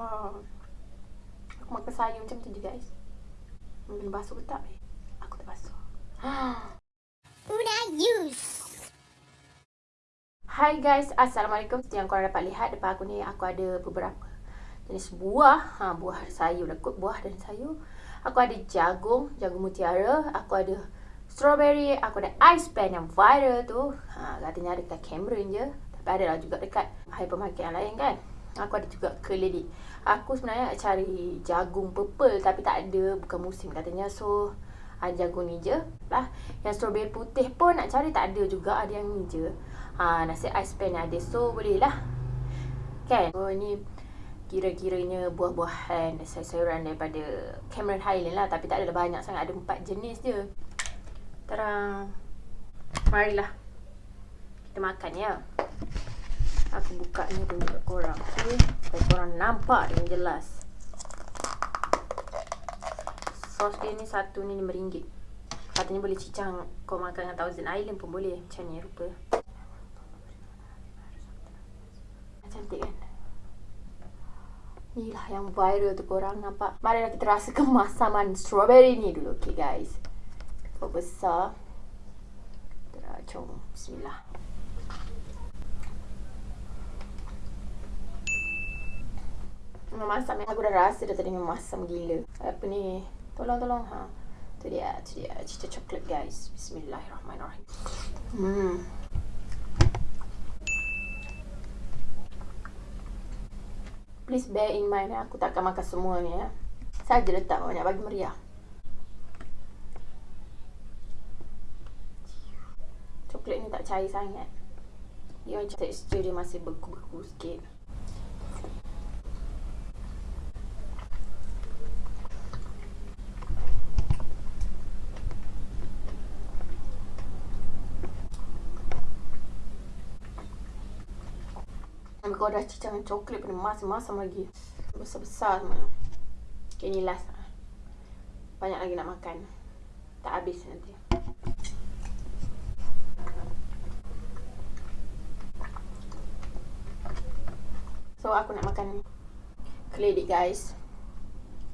Wow. Aku makan sayur macam tu je guys. Kena basuh ke tak? Aku tak basuh. Una use. Hai guys, Assalamualaikum. Seperti yang korang dapat lihat depan aku ni, aku ada beberapa jenis buah. Ha, buah sayur lah kot, buah dan sayur. Aku ada jagung, jagung mutiara. Aku ada strawberry. Aku ada ice pen yang viral tu. Ha, katanya ada dekat Cameron je. Tapi ada lah juga dekat hypermarket yang lain kan. Aku ada juga keledi. Aku sebenarnya nak cari jagung purple tapi tak ada. Bukan musim katanya. So, ada jagung ni je lah. Yang strawberry putih pun nak cari tak ada juga. Ada yang ni je. Ha, nasi ice pen ada. So, boleh lah. Kan? So, ni kira-kiranya buah-buahan sayur-sayuran daripada Cameron Highland lah. Tapi tak adalah banyak sangat. Ada empat jenis je. Terang. Marilah. Kita makan ya. Aku buka ni kat korang. Okay. Supaya korang nampak dengan jelas. Sos dia ni satu ni RM5. Katanya boleh cicang kau makan dengan Thousand Island pun boleh. Macam ni rupa. Cantik kan? Inilah yang viral tu korang nampak. Marilah kita rasa kemasaman strawberry ni dulu. Okay guys. Kau besar. Kita Bismillah. Memasam yang aku dah rasa dah tadi memasam gila. Apa ni? Tolong tolong ha. Tu dia, tu dia. Cita coklat guys. Bismillahirrahmanirrahim. Hmm. Please bear in mind aku tak akan makan semua ni ya. Saja letak banyak bagi meriah. Coklat ni tak cair sangat. Dia macam tekstur dia masih beku-beku sikit. Kau dah cicang coklat pada masam-masam lagi. Besar-besar semua. Okay, ni last. Banyak lagi nak makan. Tak habis nanti. So, aku nak makan keledek guys.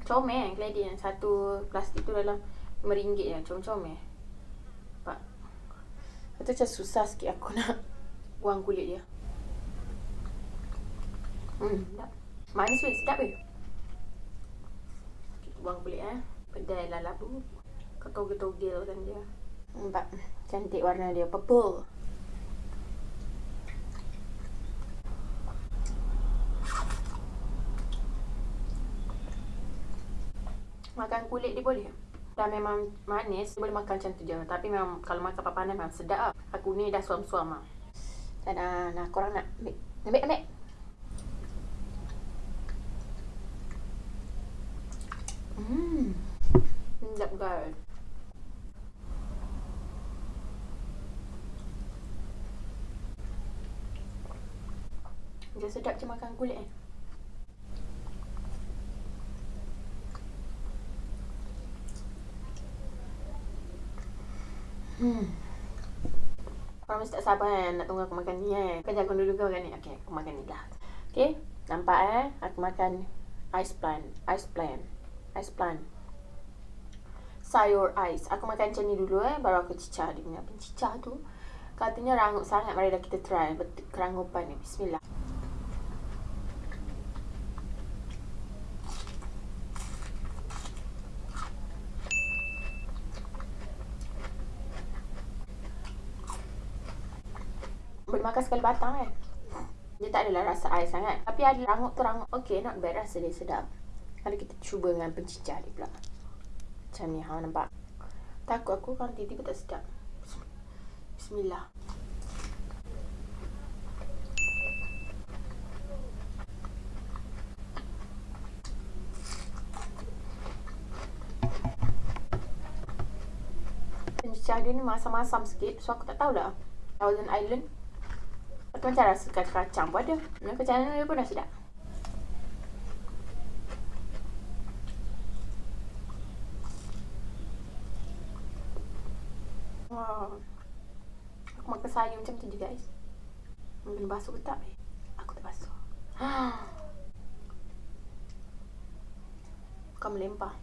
Comel kan keledek yang satu plastik tu dalam RM5 je. Comel-comel. Nampak? Itu macam susah sikit aku nak buang kulit dia. Hmm. Manis weh, sedap weh. Kita buang kulit eh. Pedai lah labu. Kau togel-togel kan dia. Nampak cantik warna dia. Purple. Makan kulit dia boleh. Dan memang manis, boleh makan macam tu je. Tapi memang kalau makan papanan memang sedap lah. Aku ni dah suam-suam lah. Uh, nah, korang nak ambil. Ambil, ambil. Hmm. Sedap guys. Dia sedap macam makan kulit eh. Hmm. Korang mesti tak sabar kan nak tunggu aku makan ni kan. Kan jagung dulu kau makan ni. Okay, aku makan ni lah. Okay, nampak eh. Aku makan ice plant. Ice plant ice plant. Sayur ais aku makan macam ni dulu eh baru aku cicah dia punya. Pencicah tu katanya rangup sangat mari dah kita try. Kerangupan ni. Bismillah. Boleh makan sekali batang kan dia tak adalah rasa ais sangat. Tapi ada rangup tu rangup okay not bad rasa dia sedap Mari kita cuba dengan pencicah ni pula. Macam ni, ha, nampak? Takut aku kan tiba-tiba tak sedap. Bismillah. Pencicah dia ni masam-masam sikit. So, aku tak tahulah. Thousand Island. Atau macam rasa kacang-kacang pun ada. Kacang dia pun dah sedap. Wow. Aku makan sayur macam tu je guys. Kena basuh ke tak? Aku tak basuh. Akan melempah.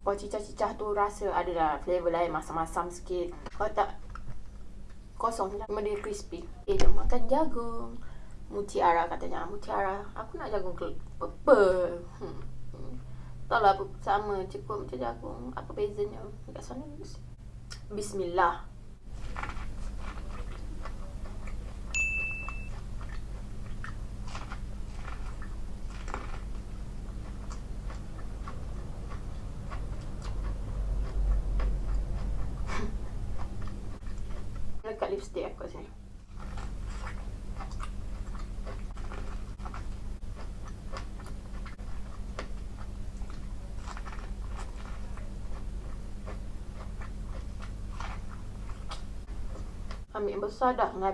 Kalau cicah-cicah tu rasa adalah flavor lain masam-masam sikit. Kalau tak kosong lah. Memang dia crispy. Eh, dia makan jagung. Mutiara katanya. Mutiara. Aku nak jagung purple. Hmm. Tak lah sama cukup macam jagung. Apa bezanya? Dekat sana. Bismillah. Lekat lipstick aku sini. Ambil yang besar dah. Hmm.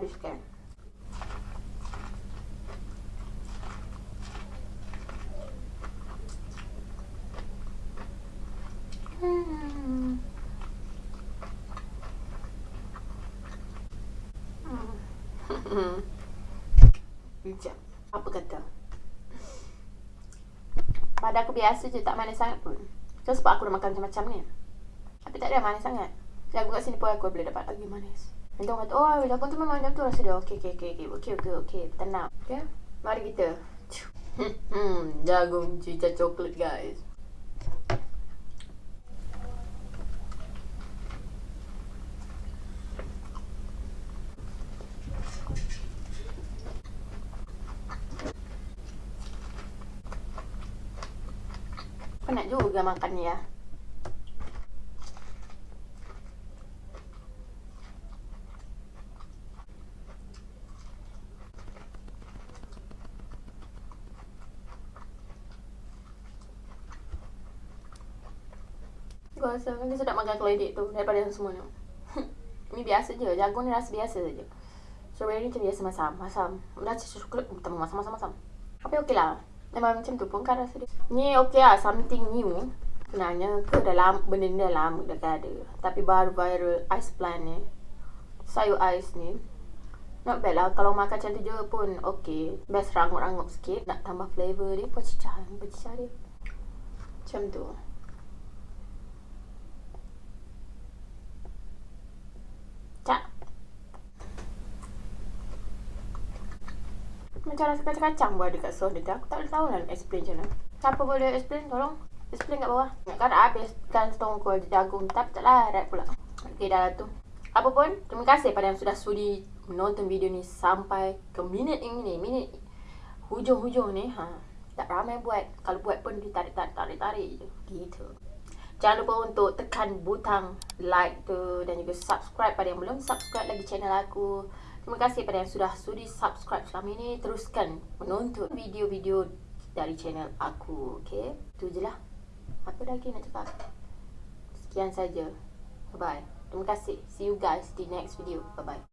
Apa kata? Pada aku biasa je tak manis sangat pun. So, sebab aku dah makan macam-macam ni. Tapi tak ada manis sangat. Jagung kat sini pun aku boleh dapat lagi manis. Nanti kata, oh jagung tu memang macam tu rasa dia. Okey, okey, okey, okey, okey, okey, okey. Tenang. Okay? Mari kita. Hmm, jagung cica coklat guys. Penat juga makan ni ya. Aku rasa lagi sedap makan keledek tu daripada yang semua ni. ni biasa je. Jagung ni rasa biasa saja. Strawberry ni macam biasa masam. Masam. Dah coklat utama masam-masam-masam. Tapi okey lah. Memang macam tu pun kan rasa dia. Ni okey lah. Something new. Sebenarnya ke dalam benda ni dah lama dah ada. Tapi baru viral ice plant ni. Sayur ais ni. Not bad lah. Kalau makan macam tu je pun okey. Best rangup-rangup sikit. Nak tambah flavor dia. Pecicah. Pecicah dia. Macam tu. Macam rasa kacang-kacang buat dekat sos dia. Aku tak boleh tahu lah explain macam mana. Siapa boleh explain? Tolong. Explain kat bawah. Kan habis kan setongkol jagung. Tapi tak larat pula. Okey dah lah tu. Apa pun, terima kasih pada yang sudah sudi menonton video ni sampai ke minit ini. Minit hujung-hujung ni. Ha. Tak ramai buat. Kalau buat pun ditarik-tarik-tarik je. Gitu. Jangan lupa untuk tekan butang like tu dan juga subscribe pada yang belum subscribe lagi channel aku. Terima kasih pada yang sudah sudi subscribe selama ini. Teruskan menonton video-video dari channel aku. Okay? Itu je lah. Apa lagi nak cakap? Sekian saja. Bye-bye. Terima kasih. See you guys di next video. Bye-bye.